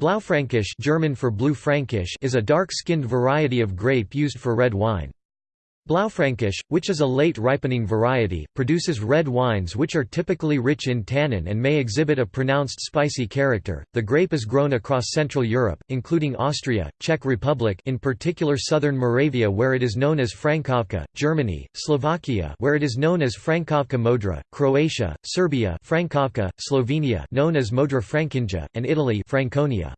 Blaufränkisch German for Blue Frankish is a dark-skinned variety of grape used for red wine. Blaufränkisch, which is a late ripening variety, produces red wines which are typically rich in tannin and may exhibit a pronounced spicy character. The grape is grown across Central Europe, including Austria, Czech Republic, in particular southern Moravia where it is known as Frankovka, Germany, Slovakia where it is known as Frankovka Modra, Croatia, Serbia, Frankovka, Slovenia known as Modra Frankinja, and Italy, Franconia.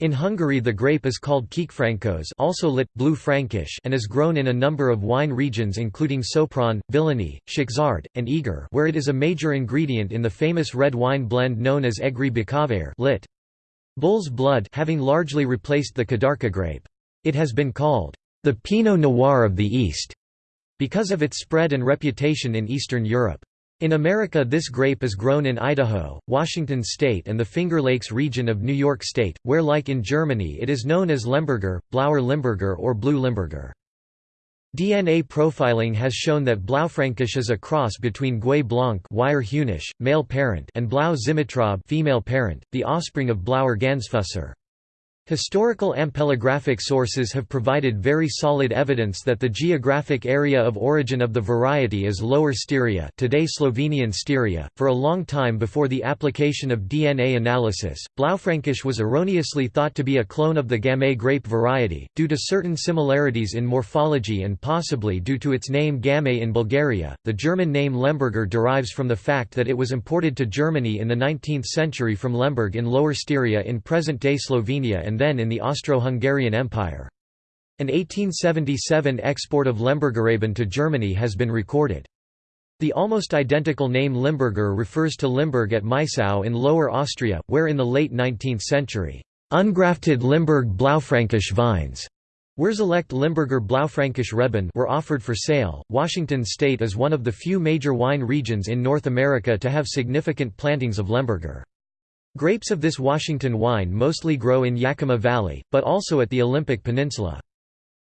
In Hungary the grape is called Kékfrankos also lit, blue Frankish and is grown in a number of wine regions including Sopron, Villany, Szekszárd, and Eger where it is a major ingredient in the famous red wine blend known as Egri Bikavér lit. Bull's blood having largely replaced the Kadarka grape. It has been called, "...the Pinot Noir of the East", because of its spread and reputation in Eastern Europe. In America this grape is grown in Idaho, Washington state and the Finger Lakes region of New York state, where like in Germany it is known as Lemberger, Blauer Limburger or Blue Limburger. DNA profiling has shown that Blaufränkisch is a cross between Gouais Blanc male parent and Blau Zimitraub female parent, the offspring of Blauer Gansfusser. Historical ampelographic sources have provided very solid evidence that the geographic area of origin of the variety is Lower Styria today Slovenian Styria. For a long time before the application of DNA analysis, Blaufränkisch was erroneously thought to be a clone of the Gamay grape variety, due to certain similarities in morphology and possibly due to its name Gamay in Bulgaria. The German name Lemberger derives from the fact that it was imported to Germany in the 19th century from Lemberg in Lower Styria in present-day Slovenia and and then in the Austro-Hungarian Empire. An 1877 export of Lembergeraben to Germany has been recorded. The almost identical name Limburger refers to Limburg at Maissau in Lower Austria, where in the late 19th century, ungrafted Limburg Blaufränkisch vines Wurzelechte Limburger Blaufränkisch Reben were offered for sale. Washington state is one of the few major wine regions in North America to have significant plantings of Lemberger. Grapes of this Washington wine mostly grow in Yakima Valley, but also at the Olympic Peninsula.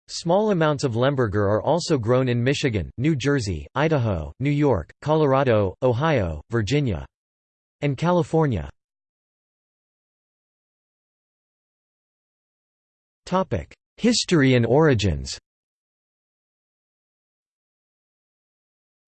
Small amounts of Lemberger are also grown in Michigan, New Jersey, Idaho, New York, Colorado, Ohio, Virginia, and California. History and origins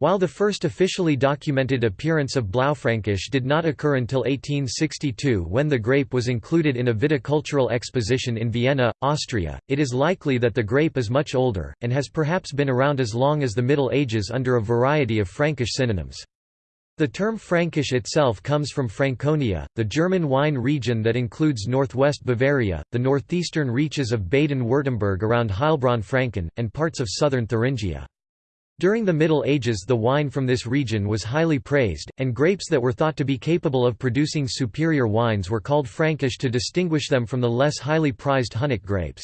While the first officially documented appearance of Blaufränkisch did not occur until 1862 when the grape was included in a viticultural exposition in Vienna, Austria, it is likely that the grape is much older, and has perhaps been around as long as the Middle Ages under a variety of Frankish synonyms. The term Frankish itself comes from Franconia, the German wine region that includes northwest Bavaria, the northeastern reaches of Baden-Württemberg around Heilbronn-Franken, and parts of southern Thuringia. During the Middle Ages the wine from this region was highly praised, and grapes that were thought to be capable of producing superior wines were called Frankish to distinguish them from the less highly prized Hunnic grapes.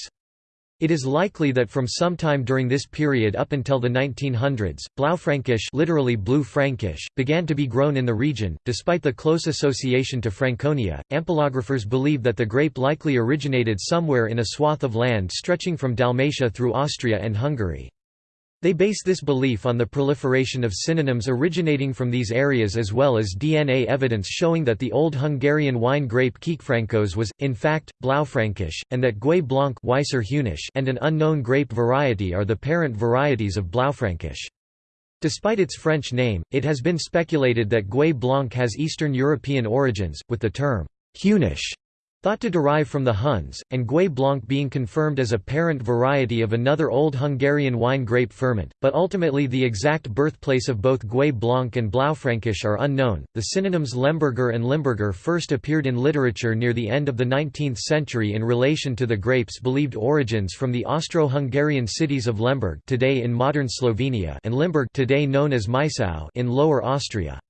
It is likely that from some time during this period up until the 1900s, Blaufränkisch literally blue Frankish, began to be grown in the region. Despite the close association to Franconia, ampelographers believe that the grape likely originated somewhere in a swath of land stretching from Dalmatia through Austria and Hungary. They base this belief on the proliferation of synonyms originating from these areas as well as DNA evidence showing that the old Hungarian wine grape Kékfrankos was, in fact, Blaufränkisch, and that Gouais Blanc and an unknown grape variety are the parent varieties of Blaufränkisch. Despite its French name, it has been speculated that Gouais Blanc has Eastern European origins, with the term Heunisch Thought to derive from the Huns, and Gouais Blanc being confirmed as a parent variety of another old Hungarian wine grape Furmint, but ultimately the exact birthplace of both Gouais Blanc and Blaufränkisch are unknown. The synonyms Lemberger and Limburger first appeared in literature near the end of the 19th century in relation to the grape's believed origins from the Austro-Hungarian cities of Lemberg today in modern Slovenia and Limburg today known as Maissau in Lower Austria.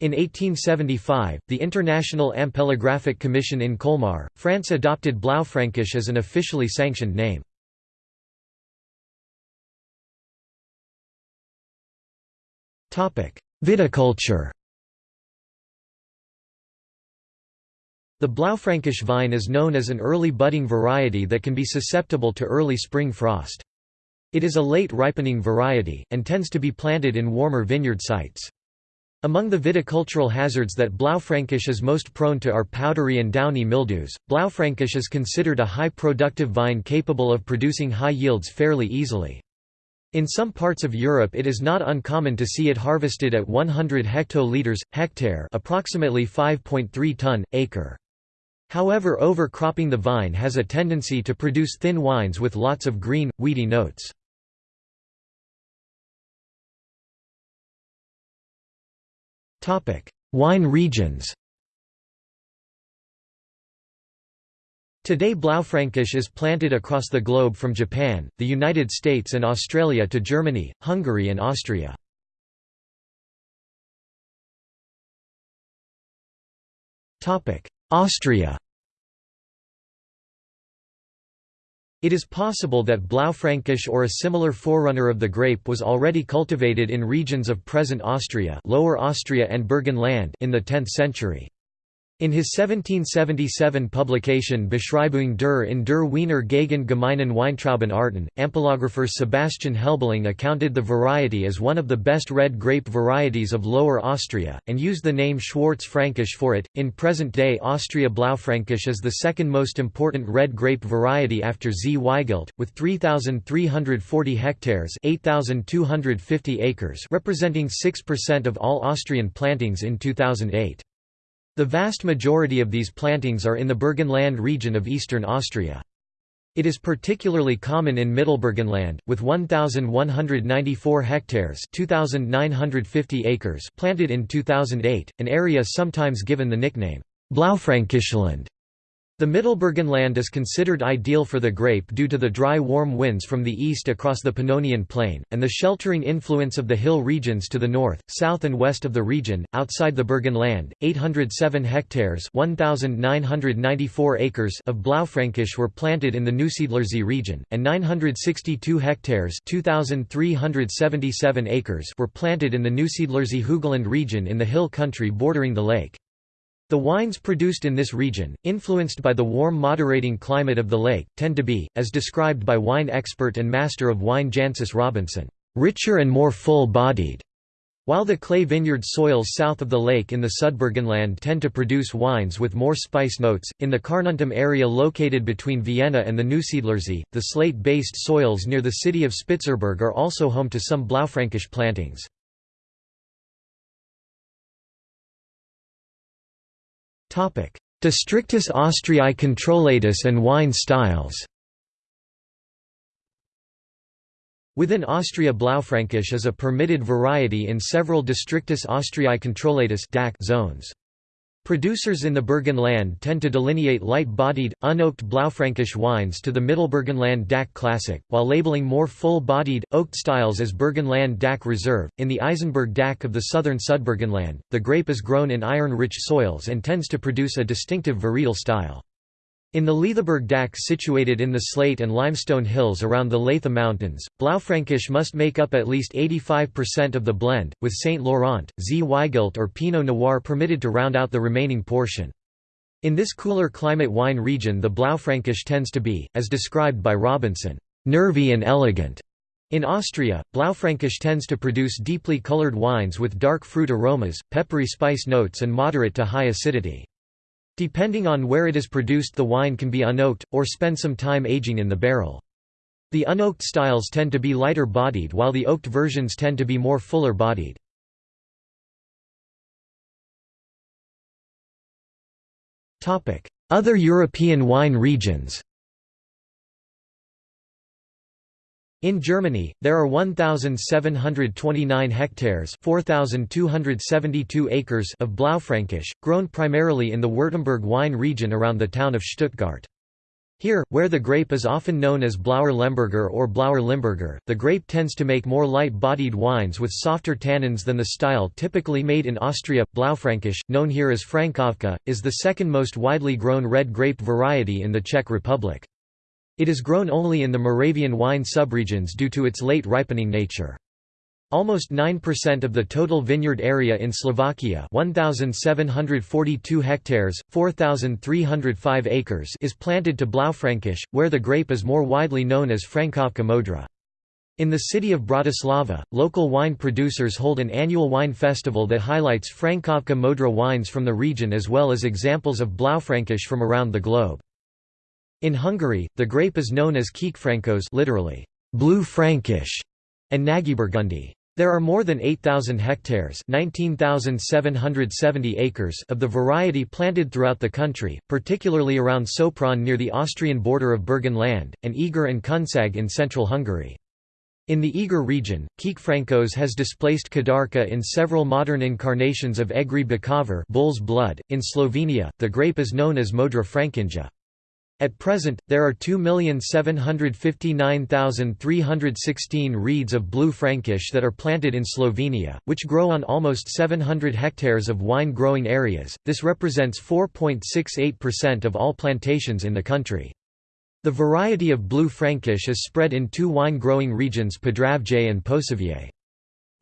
In 1875, the International Ampelographic Commission in Colmar, France adopted Blaufränkisch as an officially sanctioned name. Viticulture The Blaufränkisch vine is known as an early budding variety that can be susceptible to early spring frost. It is a late ripening variety, and tends to be planted in warmer vineyard sites. Among the viticultural hazards that Blaufränkisch is most prone to are powdery and downy mildews. Blaufränkisch is considered a high productive vine capable of producing high yields fairly easily. In some parts of Europe it is not uncommon to see it harvested at 100 hectoliters, hectare approximately 5.3 ton, acre. However overcropping the vine has a tendency to produce thin wines with lots of green, weedy notes. Wine regions. Today Blaufränkisch is planted across the globe from Japan, the United States and Australia to Germany, Hungary and Austria. Austria It is possible that Blaufränkisch or a similar forerunner of the grape was already cultivated in regions of present Austria Lower Austria and Burgenland in the 10th century. In his 1777 publication Beschreibung der in der Wiener Gegend gemeinen Weintraubenarten, ampelographer Sebastian Helbling accounted the variety as one of the best red grape varieties of Lower Austria, and used the name Schwarz-Fränkisch for it. In present day Austria Blaufränkisch is the second most important red grape variety after Zweigelt, with 3,340 hectares 8,250 acres representing 6% of all Austrian plantings in 2008. The vast majority of these plantings are in the Burgenland region of eastern Austria. It is particularly common in Mittelburgenland, with 1,194 hectares 2,950 acres planted in 2008, an area sometimes given the nickname, Blaufränkischland. The Mittelburgenland is considered ideal for the grape due to the dry warm winds from the east across the Pannonian Plain, and the sheltering influence of the hill regions to the north, south and west of the region. Outside the Burgenland, 807 hectares 1,994 acres of Blaufränkisch were planted in the Neusiedlersee region, and 962 hectares 2,377 acres were planted in the Neusiedlersee Hügelland region in the hill country bordering the lake. The wines produced in this region, influenced by the warm moderating climate of the lake, tend to be, as described by wine expert and master of wine Jancis Robinson, "...richer and more full-bodied." While the clay vineyard soils south of the lake in the Sudburgenland tend to produce wines with more spice notes, in the Carnuntum area located between Vienna and the Neusiedlersee, the slate-based soils near the city of Spitzerberg are also home to some Blaufränkisch plantings. Districtus Austriae controllatus and wine styles Within Austria Blaufränkisch is a permitted variety in several Districtus Austriae controllatus zones. Producers in the Burgenland tend to delineate light-bodied, unoaked Blaufränkisch wines to the Mittelburgenland DAC Classic, while labeling more full-bodied, oaked styles as Burgenland DAC Reserve. In the Eisenberg DAC of the southern Sudburgenland, the grape is grown in iron-rich soils and tends to produce a distinctive varietal style. In the Leithaberg DAC situated in the slate and limestone hills around the Leitha Mountains, Blaufränkisch must make up at least 85% of the blend, with St. Laurent, Zweigelt or Pinot Noir permitted to round out the remaining portion. In this cooler climate wine region the Blaufränkisch tends to be, as described by Robinson, "...nervy and elegant." In Austria, Blaufränkisch tends to produce deeply colored wines with dark fruit aromas, peppery spice notes and moderate to high acidity. Depending on where it is produced the wine can be unoaked, or spend some time aging in the barrel. The unoaked styles tend to be lighter bodied while the oaked versions tend to be more fuller bodied. Other European wine regions In Germany, there are 1,729 hectares 4,272 acres of Blaufränkisch, grown primarily in the Württemberg wine region around the town of Stuttgart. Here, where the grape is often known as Blauer Lemberger or Blauer Limburger, the grape tends to make more light-bodied wines with softer tannins than the style typically made in Austria. Blaufränkisch, known here as Frankovka, is the second most widely grown red grape variety in the Czech Republic. It is grown only in the Moravian wine subregions due to its late ripening nature. Almost 9% of the total vineyard area in Slovakia 1,742 hectares, 4,305 acres is planted to Blaufränkisch, where the grape is more widely known as Frankovka modra. In the city of Bratislava, local wine producers hold an annual wine festival that highlights Frankovka Modra wines from the region as well as examples of Blaufränkisch from around the globe. In Hungary, the grape is known as Kékfrankos literally, blue Frankish, and Nagyburgundi. There are more than 8,000 hectares 19,770 acres of the variety planted throughout the country, particularly around Sopron near the Austrian border of Burgenland, and Eger and Kunsag in central Hungary. In the Eger region, Kékfrankos has displaced Kadarka in several modern incarnations of Egri Bikavér bull's blood. .In Slovenia, the grape is known as Modra Frankinja. At present, there are 2,759,316 reeds of blue Frankish that are planted in Slovenia, which grow on almost 700 hectares of wine growing areas. This represents 4.68% of all plantations in the country. The variety of blue Frankish is spread in two wine growing regions Podravje and Posavje.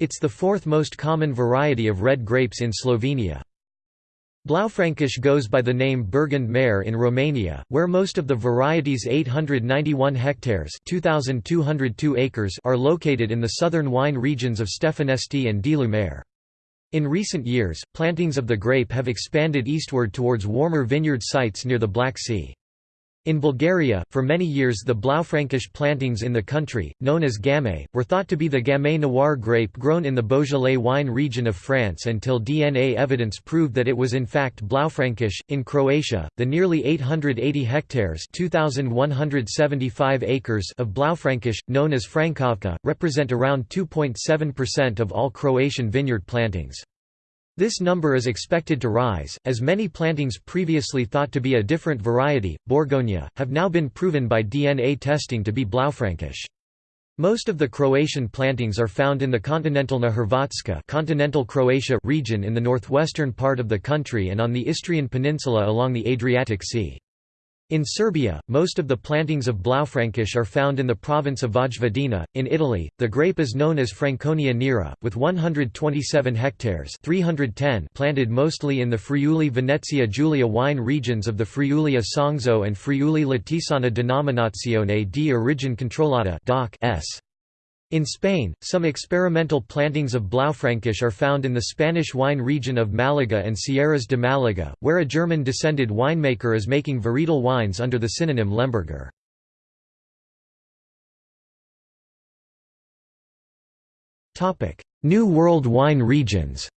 It's the fourth most common variety of red grapes in Slovenia. Blaufränkisch goes by the name Burgund Mare in Romania, where most of the variety's 891 hectares 2,202 acres are located in the southern wine regions of Stefanesti and Dealu Mare. In recent years, plantings of the grape have expanded eastward towards warmer vineyard sites near the Black Sea. In Bulgaria, for many years the Blaufränkisch plantings in the country, known as Gamay, were thought to be the Gamay Noir grape grown in the Beaujolais wine region of France until DNA evidence proved that it was in fact Blaufränkisch. In Croatia, the nearly 880 hectares (2,175 acres of Blaufränkisch, known as Frankovka, represent around 2.7% of all Croatian vineyard plantings. This number is expected to rise, as many plantings previously thought to be a different variety, Borgonia, have now been proven by DNA testing to be Blaufränkisch. Most of the Croatian plantings are found in the Kontinentalna Hrvatska continental Croatia region in the northwestern part of the country and on the Istrian peninsula along the Adriatic Sea. In Serbia, most of the plantings of Blaufränkisch are found in the province of Vojvodina. In Italy, the grape is known as Franconia nera, with 127 hectares 310 planted mostly in the Friuli Venezia Giulia wine regions of the Friuli Isonzo and Friuli Latisana Denominazione di Origine Controllata S. In Spain, some experimental plantings of Blaufränkisch are found in the Spanish wine region of Malaga and Sierras de Malaga, where a German-descended winemaker is making varietal wines under the synonym Lemberger. New World wine regions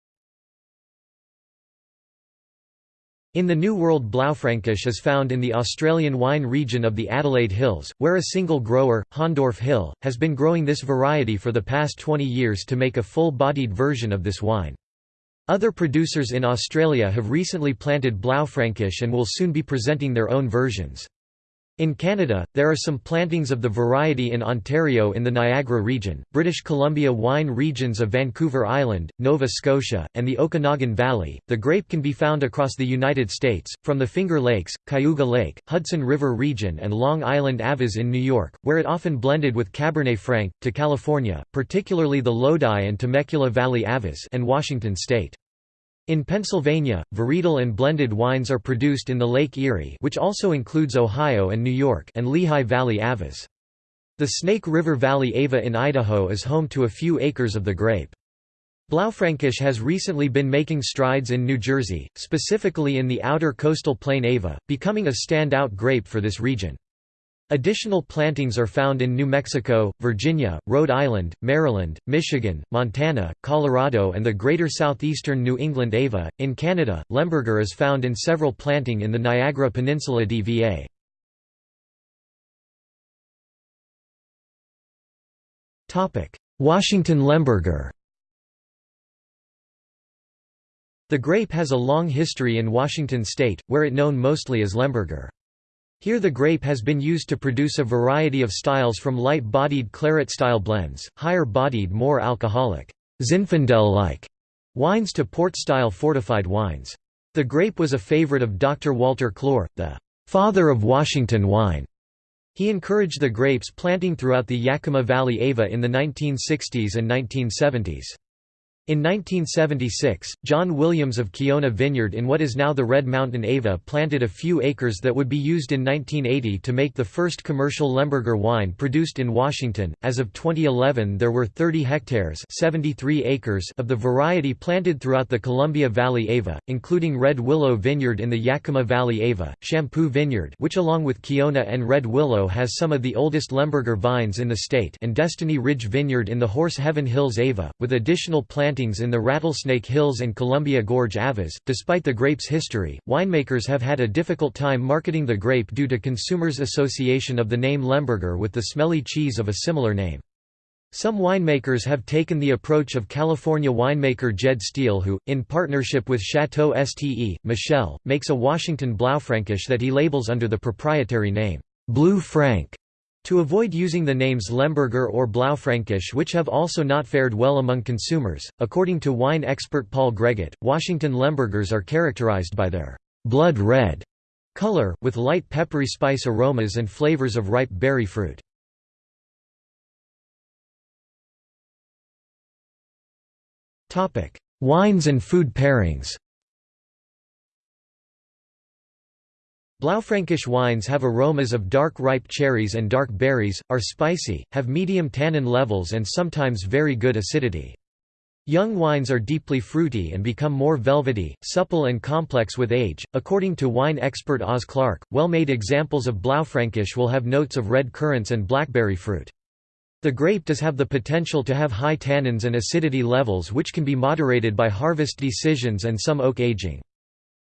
In the New World Blaufränkisch is found in the Australian wine region of the Adelaide Hills, where a single grower, Hahndorf Hill, has been growing this variety for the past 20 years to make a full-bodied version of this wine. Other producers in Australia have recently planted Blaufränkisch and will soon be presenting their own versions. In Canada, there are some plantings of the variety in Ontario in the Niagara region, British Columbia wine regions of Vancouver Island, Nova Scotia, and the Okanagan Valley. The grape can be found across the United States, from the Finger Lakes, Cayuga Lake, Hudson River region, and Long Island Avas in New York, where it often blended with Cabernet Franc, to California, particularly the Lodi and Temecula Valley Avas, and Washington state. In Pennsylvania, varietal and blended wines are produced in the Lake Erie which also includes Ohio and New York and Lehigh Valley Avas. The Snake River Valley Ava in Idaho is home to a few acres of the grape. Blaufränkisch has recently been making strides in New Jersey, specifically in the outer coastal plain Ava, becoming a standout grape for this region. Additional plantings are found in New Mexico, Virginia, Rhode Island, Maryland, Michigan, Montana, Colorado, and the greater southeastern New England Ava. In Canada, Lemberger is found in several planting in the Niagara Peninsula DVA. Washington Lemberger The grape has a long history in Washington state, where it known mostly as Lemberger. Here the grape has been used to produce a variety of styles from light-bodied claret-style blends, higher-bodied more alcoholic, Zinfandel-like wines to port-style fortified wines. The grape was a favorite of Dr. Walter Clore, the «father of Washington wine». He encouraged the grapes planting throughout the Yakima Valley Ava in the 1960s and 1970s. In 1976, John Williams of Kiona Vineyard in what is now the Red Mountain Ava planted a few acres that would be used in 1980 to make the first commercial Lemberger wine produced in Washington. As of 2011, there were 30 hectares (73 acres) of the variety planted throughout the Columbia Valley Ava, including Red Willow Vineyard in the Yakima Valley Ava, Champoux Vineyard, which along with Kiona and Red Willow has some of the oldest Lemberger vines in the state, and Destiny Ridge Vineyard in the Horse Heaven Hills Ava, with additional planting in the Rattlesnake Hills and Columbia Gorge Avas. Despite the grape's history, winemakers have had a difficult time marketing the grape due to consumers' association of the name Lemberger with the smelly cheese of a similar name. Some winemakers have taken the approach of California winemaker Jed Steele who, in partnership with Chateau Ste. Michelle, makes a Washington Blaufränkisch that he labels under the proprietary name, Blue Frank. To avoid using the names Lemberger or Blaufränkisch which have also not fared well among consumers, according to wine expert Paul Gregutt, Washington Lembergers are characterized by their «blood red» color, with light peppery spice aromas and flavors of ripe berry fruit. Wines and food pairings Blaufränkisch wines have aromas of dark ripe cherries and dark berries, are spicy, have medium tannin levels and sometimes very good acidity. Young wines are deeply fruity and become more velvety, supple and complex with age. According to wine expert Oz Clarke, well-made examples of Blaufränkisch will have notes of red currants and blackberry fruit. The grape does have the potential to have high tannins and acidity levels which can be moderated by harvest decisions and some oak aging.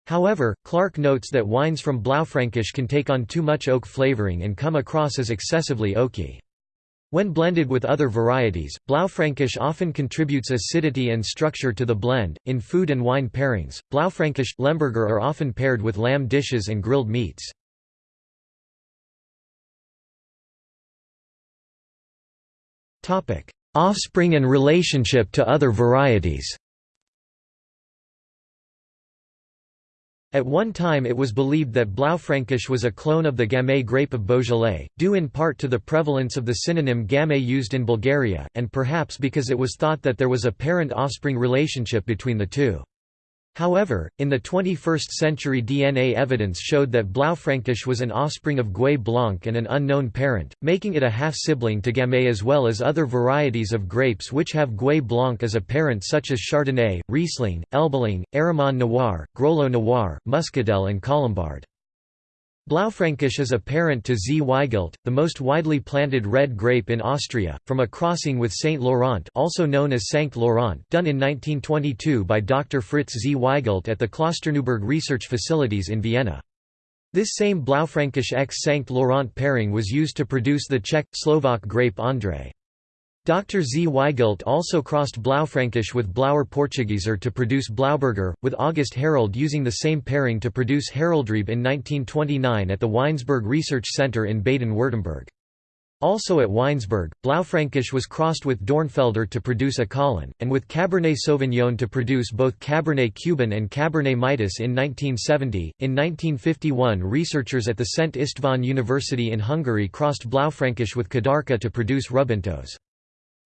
However, Clarke notes that wines from Blaufränkisch can take on too much oak flavoring and come across as excessively oaky. When blended with other varieties, Blaufränkisch often contributes acidity and structure to the blend. In food and wine pairings, Blaufränkisch Lemberger are often paired with lamb dishes and grilled meats. Topic: Offspring and relationship to other varieties. At one time it was believed that Blaufränkisch was a clone of the Gamay grape of Beaujolais, due in part to the prevalence of the synonym Gamay used in Bulgaria, and perhaps because it was thought that there was a parent-offspring relationship between the two. However, in the 21st century DNA evidence showed that Blaufränkisch was an offspring of Gouais Blanc and an unknown parent, making it a half-sibling to Gamay as well as other varieties of grapes which have Gouais Blanc as a parent such as Chardonnay, Riesling, Elbeling, Aramon Noir, Grolot Noir, Muscadel and Colombard. Blaufränkisch is a parent to Zweigelt, the most widely planted red grape in Austria, from a crossing with Saint Laurent also known as Sankt Laurent done in 1922 by Dr. Fritz Zweigelt at the Klosterneuburg research facilities in Vienna. This same Blaufränkisch X Sankt Laurent pairing was used to produce the Czech, Slovak grape André. Dr. Zweigelt also crossed Blaufränkisch with Blauer Portugieser to produce Blauburger, with August Herold using the same pairing to produce Heroldrebe in 1929 at the Weinsberg Research Center in Baden-Württemberg. Also at Weinsberg, Blaufränkisch was crossed with Dornfelder to produce Acolon, and with Cabernet Sauvignon to produce both Cabernet Cubin and Cabernet Mitos in 1970. In 1951, researchers at the Szent István University in Hungary crossed Blaufränkisch with Kadarka to produce Rubintos.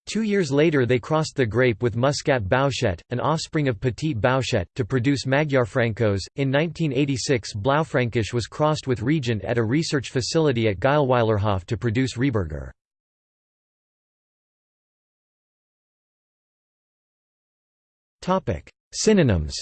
Two years later they crossed the grape with Muscat Bouschet, an offspring of Petit Bouschet, to produce Magyarfrankos. In 1986 Blaufränkisch was crossed with Regent at a research facility at Geilweilerhof to produce Rehberger. Synonyms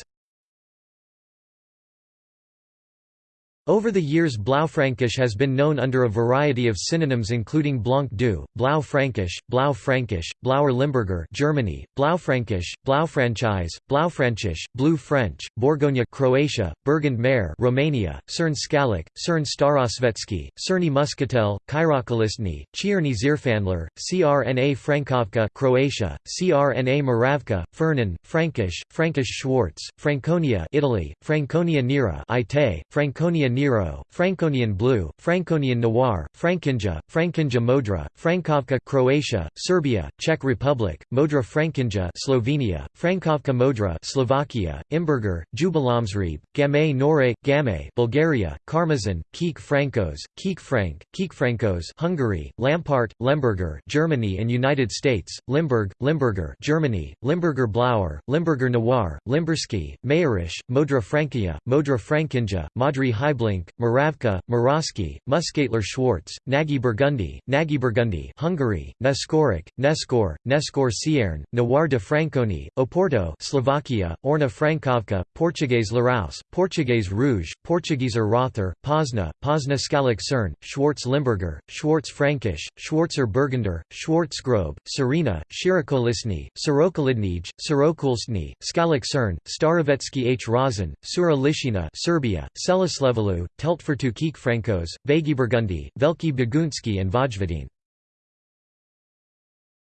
Over the years Blaufränkisch has been known under a variety of synonyms including Blanc du, Blau Frankisch, Blau Frankisch, Blauer Limburger Germany, Blaufränkisch, Blaufranchise, Blaufränkisch, Blue French, Bourgogne Croatia, Burgund Mare Romania, Cern Skalic, Cern Starosvetsky, Cerny Muscatel, Kairokolistny, Cierny Zierfandler, CRNA Frankovka Croatia, CRNA Moravka, Fernan, Frankish, Frankish Schwartz, Franconia Italy, Franconia Nera Ite, Franconia Nero, Franconian Blue, Franconian Noir, Frankinja, Frankinja Modra, Frankovka Croatia, Serbia, Czech Republic, Modra Frankinja Slovenia, Frankovka Modra Slovakia, Imberger, Jubilamsrieb, Gamay Nore, Gamay Bulgaria, Karmazin, Kiek Frankos, Kiek Frank, Kiek Frankos Hungary, Lampart, Lemberger Germany and United States, Limburg, Limburger Germany, Limburger Blauer, Limburger Noir, Limberski, Mayerish, Modra Frankia, Modra Frankinja, Madri Heiblink, Moravka, Moravsky, Muskatler Schwarz, Nagy Burgundy, Nagy Burgundy Hungary, Neskoric, Neskor, Neskor Sierne, Noir de Franconi, Oporto Slovakia, Orna Frankovka, Portuguese Laraus, Portuguese Rouge, Portuguese Rother, Pozna, Pozna Skalik Cern, Schwarz Limburger, Schwarz Frankish, Schwarzer Burgunder, Schwarzgrobe, Serena, Shirakolisny, Sirokolidnij, Sirokulstny, Skalik Cern, Starovetsky H. Razin, Sura Lishina Serbia, Selislevelu, Teltfertu Kiek Frankos, Vagiburgundi, Velki Bagunsky and Vojvodin.